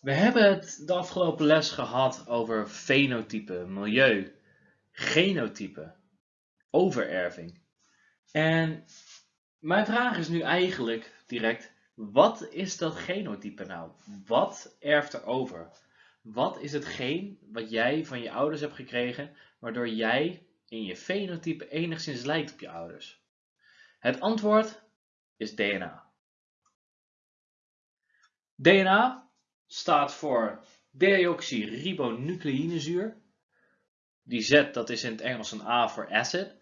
We hebben het de afgelopen les gehad over fenotype, milieu, genotype, overerving. En mijn vraag is nu eigenlijk direct, wat is dat genotype nou? Wat erft er over? Wat is hetgeen wat jij van je ouders hebt gekregen, waardoor jij in je fenotype enigszins lijkt op je ouders? Het antwoord is DNA. DNA staat voor deoxyribonucleïnezuur. Die Z dat is in het Engels een A voor acid.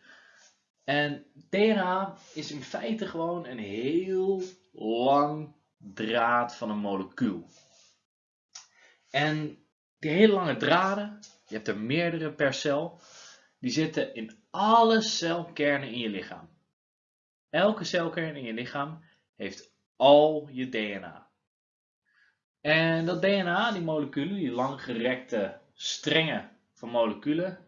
En DNA is in feite gewoon een heel lang draad van een molecuul. En die hele lange draden, je hebt er meerdere per cel, die zitten in alle celkernen in je lichaam. Elke celkern in je lichaam heeft al je DNA. En dat DNA, die moleculen, die langgerekte strengen van moleculen,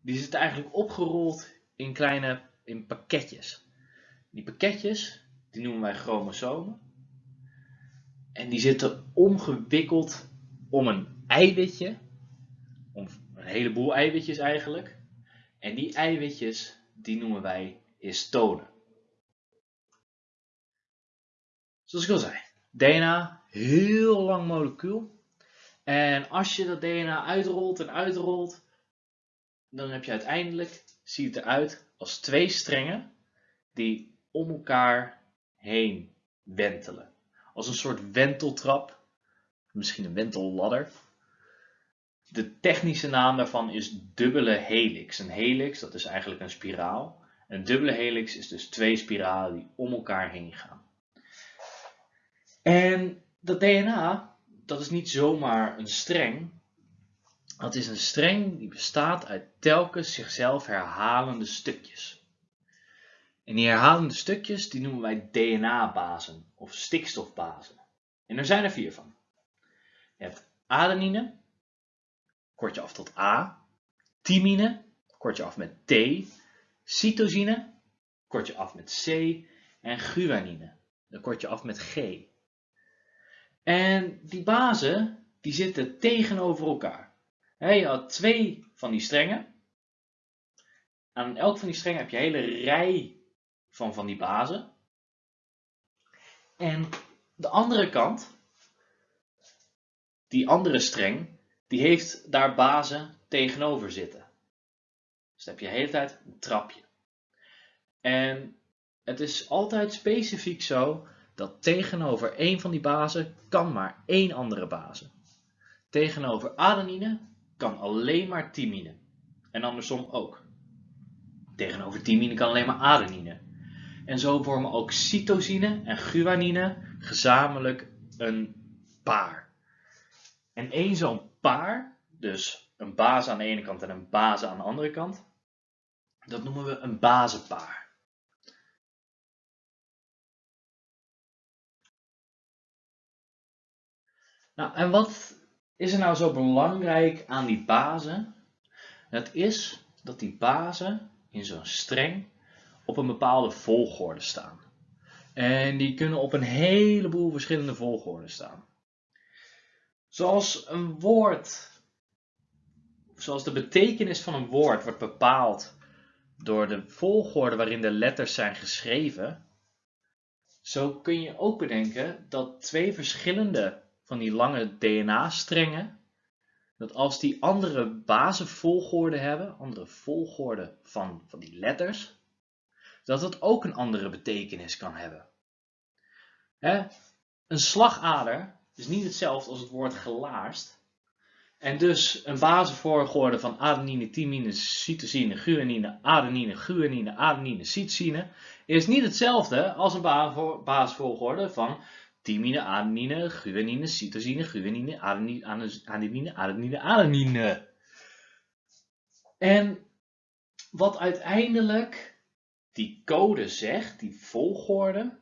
die zitten eigenlijk opgerold in kleine in pakketjes. Die pakketjes, die noemen wij chromosomen. En die zitten omgewikkeld om een eiwitje, om een heleboel eiwitjes eigenlijk. En die eiwitjes, die noemen wij histonen. Zoals ik al zei, DNA, heel lang molecuul. En als je dat DNA uitrolt en uitrolt, dan heb je uiteindelijk, ziet het eruit als twee strengen die om elkaar heen wentelen. Als een soort wenteltrap, misschien een wentelladder. De technische naam daarvan is dubbele helix. Een helix, dat is eigenlijk een spiraal. Een dubbele helix is dus twee spiralen die om elkaar heen gaan. En dat DNA, dat is niet zomaar een streng. Dat is een streng die bestaat uit telkens zichzelf herhalende stukjes. En die herhalende stukjes die noemen wij DNA-bazen of stikstofbazen. En er zijn er vier van. Je hebt adenine, kort je af tot A. Thymine, kort je af met T. Cytosine, kort je af met C. En guanine, dan kort je af met G. En die bazen, die zitten tegenover elkaar. je had twee van die strengen. Aan elk van die strengen heb je een hele rij van van die bazen. En de andere kant, die andere streng, die heeft daar bazen tegenover zitten. Dus dan heb je de hele tijd een trapje. En het is altijd specifiek zo dat tegenover één van die bazen kan maar één andere base. Tegenover adenine kan alleen maar thymine. En andersom ook. Tegenover thymine kan alleen maar adenine. En zo vormen ook cytosine en guanine gezamenlijk een paar. En één zo'n paar, dus een base aan de ene kant en een base aan de andere kant, dat noemen we een basenpaar. Nou, en wat is er nou zo belangrijk aan die bazen? Het is dat die bazen in zo'n streng op een bepaalde volgorde staan. En die kunnen op een heleboel verschillende volgorden staan. Zoals een woord, zoals de betekenis van een woord wordt bepaald door de volgorde waarin de letters zijn geschreven, zo kun je ook bedenken dat twee verschillende van die lange DNA-strengen, dat als die andere basisvolgorde hebben, andere volgorde van, van die letters, dat het ook een andere betekenis kan hebben. Een slagader is niet hetzelfde als het woord gelaarst. En dus een basisvolgorde van adenine, thymine, cytosine, guanine, adenine, guanine, adenine, cytosine is niet hetzelfde als een basisvolgorde van thymine, adenine, guanine, cytosine, guanine, adenine, adenine, adenine, adenine. En wat uiteindelijk die code zegt, die volgorde,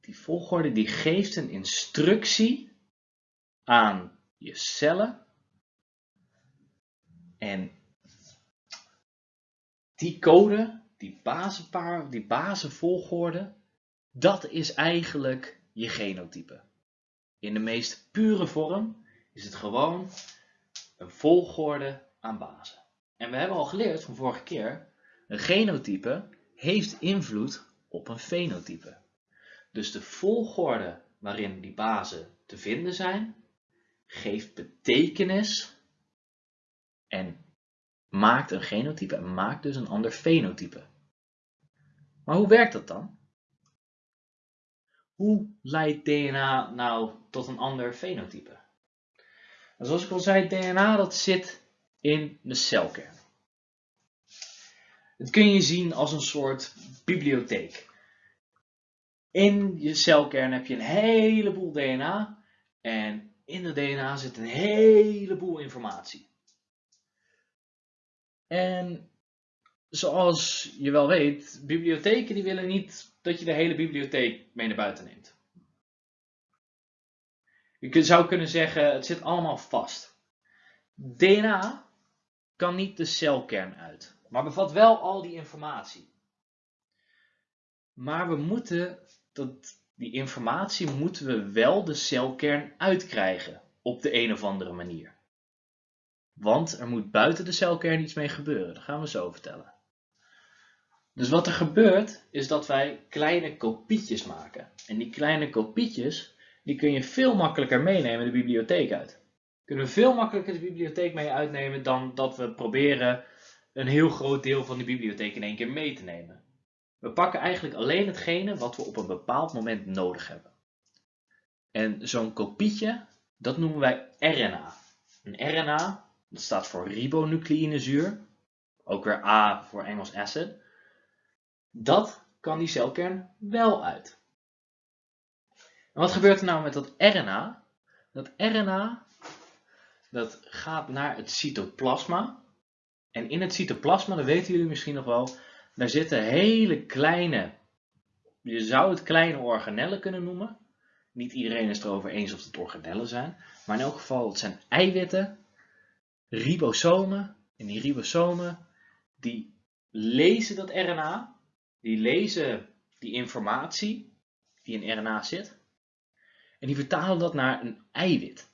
die volgorde die geeft een instructie aan je cellen. En die code, die basenpaar, die dat is eigenlijk je genotype. in de meest pure vorm is het gewoon een volgorde aan bazen. En we hebben al geleerd van vorige keer, een genotype heeft invloed op een fenotype. Dus de volgorde waarin die bazen te vinden zijn, geeft betekenis en maakt een genotype en maakt dus een ander fenotype. Maar hoe werkt dat dan? Hoe leidt DNA nou tot een ander fenotype? En zoals ik al zei, DNA dat zit in de celkern. Het kun je zien als een soort bibliotheek. In je celkern heb je een heleboel DNA en in de DNA zit een heleboel informatie. En zoals je wel weet, bibliotheken die willen niet dat je de hele bibliotheek mee naar buiten neemt. Je zou kunnen zeggen, het zit allemaal vast. DNA kan niet de celkern uit, maar bevat wel al die informatie. Maar we moeten dat, die informatie moeten we wel de celkern uitkrijgen op de een of andere manier. Want er moet buiten de celkern iets mee gebeuren, dat gaan we zo vertellen. Dus wat er gebeurt, is dat wij kleine kopietjes maken. En die kleine kopietjes, die kun je veel makkelijker meenemen de bibliotheek uit. Kunnen we veel makkelijker de bibliotheek mee uitnemen dan dat we proberen een heel groot deel van de bibliotheek in één keer mee te nemen. We pakken eigenlijk alleen hetgene wat we op een bepaald moment nodig hebben. En zo'n kopietje, dat noemen wij RNA. Een RNA, dat staat voor ribonucleïnezuur, ook weer A voor Engels acid. Dat kan die celkern wel uit. En wat gebeurt er nou met dat RNA? Dat RNA dat gaat naar het cytoplasma. En in het cytoplasma, dat weten jullie misschien nog wel, daar zitten hele kleine, je zou het kleine organellen kunnen noemen. Niet iedereen is het erover eens of het organellen zijn. Maar in elk geval, het zijn eiwitten, ribosomen. En die ribosomen, die lezen dat RNA die lezen die informatie die in RNA zit en die vertalen dat naar een eiwit.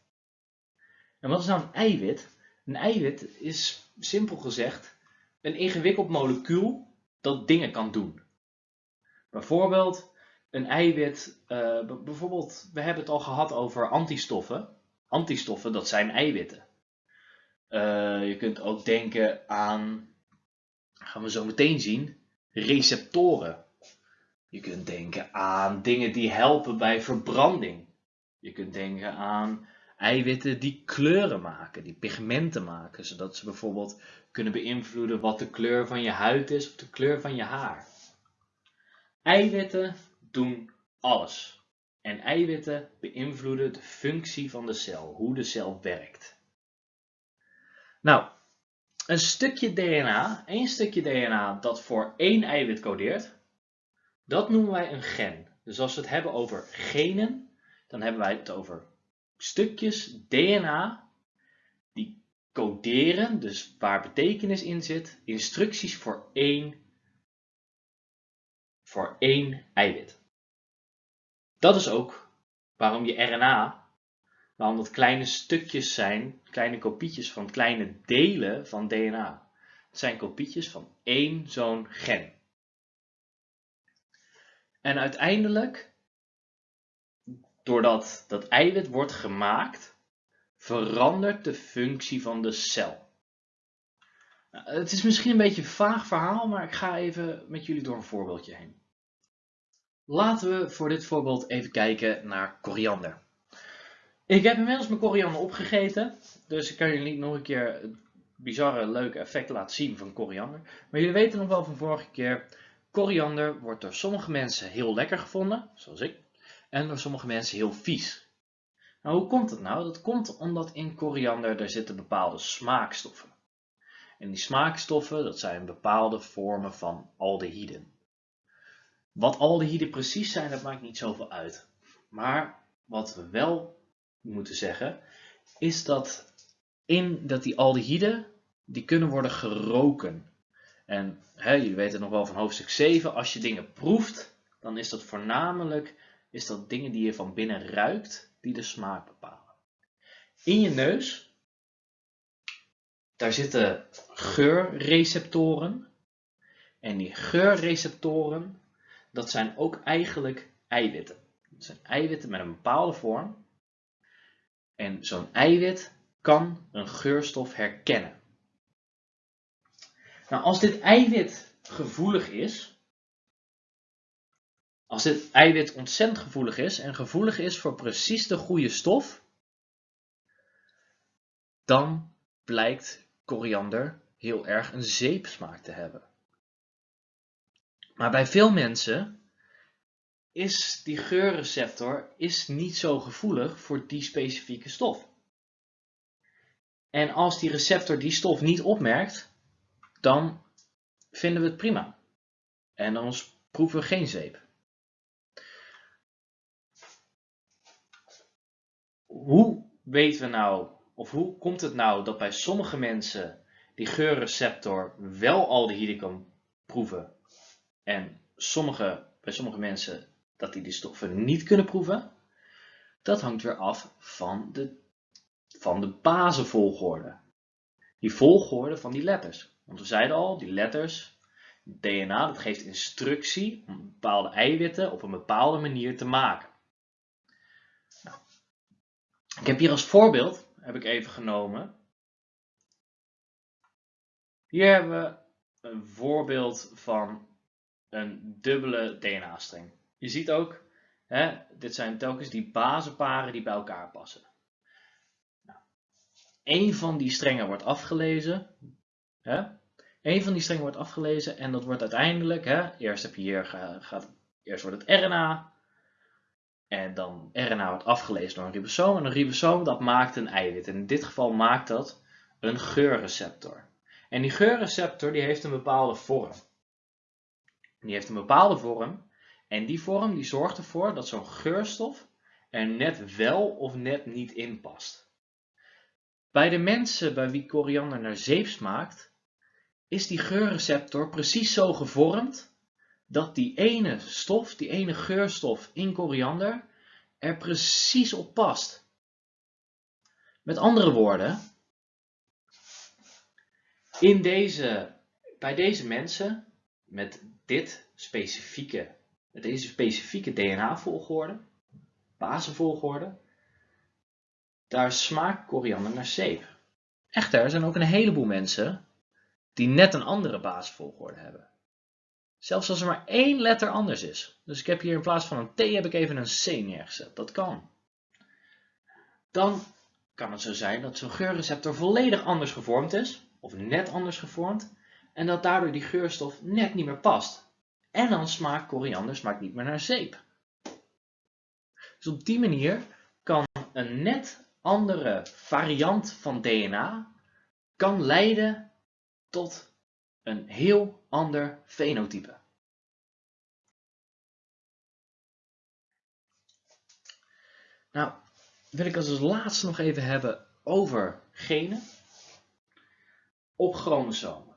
En wat is nou een eiwit? Een eiwit is simpel gezegd een ingewikkeld molecuul dat dingen kan doen. Bijvoorbeeld een eiwit, uh, bijvoorbeeld, we hebben het al gehad over antistoffen. Antistoffen, dat zijn eiwitten. Uh, je kunt ook denken aan, gaan we zo meteen zien, receptoren. Je kunt denken aan dingen die helpen bij verbranding. Je kunt denken aan eiwitten die kleuren maken, die pigmenten maken, zodat ze bijvoorbeeld kunnen beïnvloeden wat de kleur van je huid is of de kleur van je haar. Eiwitten doen alles. En eiwitten beïnvloeden de functie van de cel, hoe de cel werkt. Nou, een stukje DNA, één stukje DNA dat voor één eiwit codeert, dat noemen wij een gen. Dus als we het hebben over genen, dan hebben wij het over stukjes DNA die coderen, dus waar betekenis in zit, instructies voor één, voor één eiwit. Dat is ook waarom je RNA waarom dat kleine stukjes zijn, kleine kopietjes van kleine delen van DNA. Het zijn kopietjes van één zo'n gen. En uiteindelijk, doordat dat eiwit wordt gemaakt, verandert de functie van de cel. Nou, het is misschien een beetje een vaag verhaal, maar ik ga even met jullie door een voorbeeldje heen. Laten we voor dit voorbeeld even kijken naar koriander. Ik heb inmiddels mijn koriander opgegeten, dus ik kan jullie niet nog een keer het bizarre, leuke effect laten zien van koriander. Maar jullie weten nog wel van vorige keer, koriander wordt door sommige mensen heel lekker gevonden, zoals ik, en door sommige mensen heel vies. Nou, hoe komt het nou? Dat komt omdat in koriander er zitten bepaalde smaakstoffen. En die smaakstoffen, dat zijn bepaalde vormen van aldehyden. Wat aldehyden precies zijn, dat maakt niet zoveel uit. Maar wat we wel moeten zeggen, is dat, in, dat die aldehyden, die kunnen worden geroken. En hè, jullie weten nog wel van hoofdstuk 7, als je dingen proeft, dan is dat voornamelijk is dat dingen die je van binnen ruikt die de smaak bepalen. In je neus, daar zitten geurreceptoren. En die geurreceptoren, dat zijn ook eigenlijk eiwitten. Dat zijn eiwitten met een bepaalde vorm. En zo'n eiwit kan een geurstof herkennen. Nou, als dit eiwit gevoelig is, als dit eiwit ontzettend gevoelig is en gevoelig is voor precies de goede stof, dan blijkt koriander heel erg een zeepsmaak te hebben. Maar bij veel mensen is die geurreceptor is niet zo gevoelig voor die specifieke stof. En als die receptor die stof niet opmerkt, dan vinden we het prima. En dan proeven we geen zeep. Hoe weten we nou, of hoe komt het nou dat bij sommige mensen die geurreceptor wel aldehyde kan proeven en sommige, bij sommige mensen dat die die stoffen niet kunnen proeven? Dat hangt weer af van de, van de basenvolgorde. Die volgorde van die letters. Want we zeiden al, die letters, DNA, dat geeft instructie om bepaalde eiwitten op een bepaalde manier te maken. Nou, ik heb hier als voorbeeld, heb ik even genomen. Hier hebben we een voorbeeld van een dubbele DNA-streng. Je ziet ook, hè, dit zijn telkens die basenparen die bij elkaar passen. Nou, Eén van die strengen wordt afgelezen. Hè? Eén van die strengen wordt afgelezen en dat wordt uiteindelijk, hè, eerst heb je hier, gaat, eerst wordt het RNA. En dan RNA wordt afgelezen door een ribosoom. En een ribosoom dat maakt een eiwit. En in dit geval maakt dat een geurreceptor. En die geurreceptor die heeft een bepaalde vorm. Die heeft een bepaalde vorm. En die vorm die zorgt ervoor dat zo'n geurstof er net wel of net niet in past. Bij de mensen bij wie koriander naar zeep smaakt, is die geurreceptor precies zo gevormd dat die ene stof, die ene geurstof in koriander, er precies op past. Met andere woorden, in deze, bij deze mensen met dit specifieke met deze specifieke DNA-volgorde, basenvolgorde, daar smaakt koriander naar zeep. Echter, er zijn ook een heleboel mensen die net een andere basisvolgorde hebben. Zelfs als er maar één letter anders is. Dus ik heb hier in plaats van een T heb ik even een C neergezet. Dat kan. Dan kan het zo zijn dat zo'n geurreceptor volledig anders gevormd is, of net anders gevormd, en dat daardoor die geurstof net niet meer past. En dan smaakt koriander smaakt niet meer naar zeep. Dus op die manier kan een net andere variant van DNA kan leiden tot een heel ander fenotype. Nou, wil ik als laatste nog even hebben over genen op chromosomen.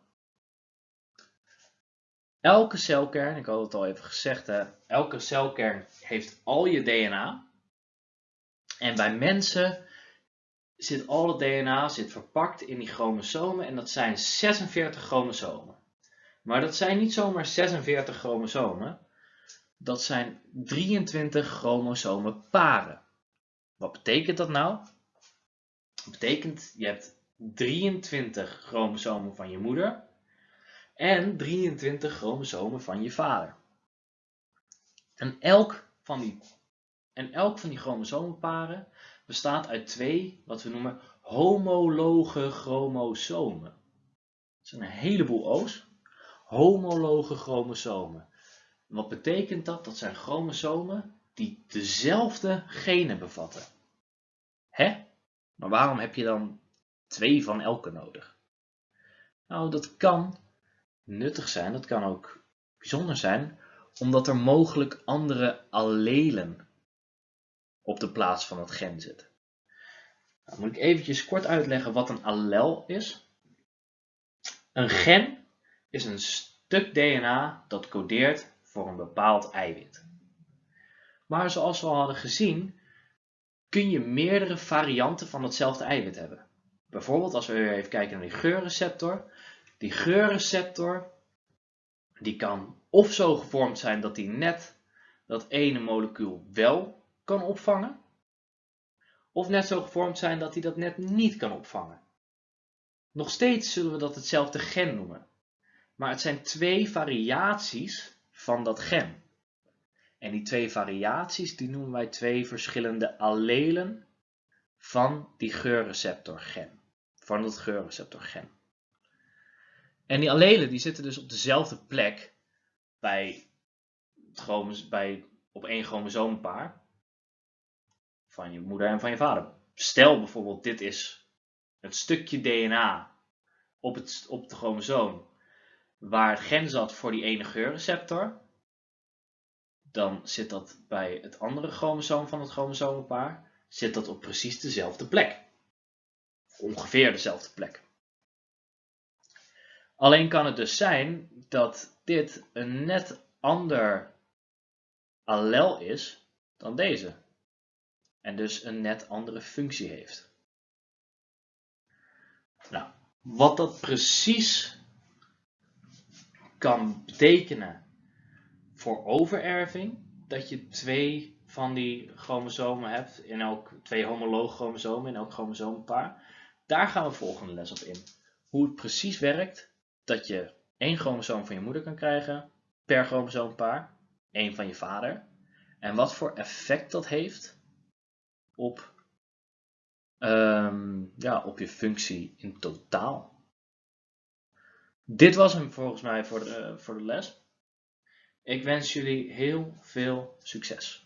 Elke celkern, ik had het al even gezegd, hè, elke celkern heeft al je DNA. En bij mensen zit al het DNA zit verpakt in die chromosomen en dat zijn 46 chromosomen. Maar dat zijn niet zomaar 46 chromosomen, dat zijn 23 chromosomenparen. Wat betekent dat nou? Dat betekent, je hebt 23 chromosomen van je moeder en 23 chromosomen van je vader. En elk van die, en elk van die chromosomenparen bestaat uit twee, wat we noemen, homologe chromosomen. Dat zijn een heleboel O's. Homologe chromosomen. Wat betekent dat? Dat zijn chromosomen die dezelfde genen bevatten. Hè? Maar waarom heb je dan twee van elke nodig? Nou, dat kan nuttig zijn, dat kan ook bijzonder zijn, omdat er mogelijk andere allelen op de plaats van het gen zitten. Nou, moet ik eventjes kort uitleggen wat een allel is. Een gen is een stuk DNA dat codeert voor een bepaald eiwit. Maar zoals we al hadden gezien, kun je meerdere varianten van hetzelfde eiwit hebben. Bijvoorbeeld als we weer even kijken naar die geurreceptor. Die geurreceptor die kan of zo gevormd zijn dat die net dat ene molecuul wel kan opvangen. Of net zo gevormd zijn dat hij dat net niet kan opvangen. Nog steeds zullen we dat hetzelfde gen noemen. Maar het zijn twee variaties van dat gen. En die twee variaties die noemen wij twee verschillende allelen van die geurreceptorgen. Van het geurreceptorgen. En die allelen die zitten dus op dezelfde plek bij, bij op één chromosoompaar van je moeder en van je vader. Stel bijvoorbeeld dit is het stukje DNA op, het, op de chromosoom waar het gen zat voor die ene geurreceptor dan zit dat bij het andere chromosoom van het chromosomenpaar, zit dat op precies dezelfde plek. Ongeveer dezelfde plek. Alleen kan het dus zijn dat dit een net ander allel is dan deze. En dus een net andere functie heeft. Nou, wat dat precies kan betekenen voor overerving dat je twee van die chromosomen hebt, in elk, twee homologe chromosomen in elk chromosoompaar. Daar gaan we volgende les op in. Hoe het precies werkt dat je één chromosoom van je moeder kan krijgen per chromosoompaar, één van je vader. En wat voor effect dat heeft op, um, ja, op je functie in totaal. Dit was hem volgens mij voor de, voor de les. Ik wens jullie heel veel succes.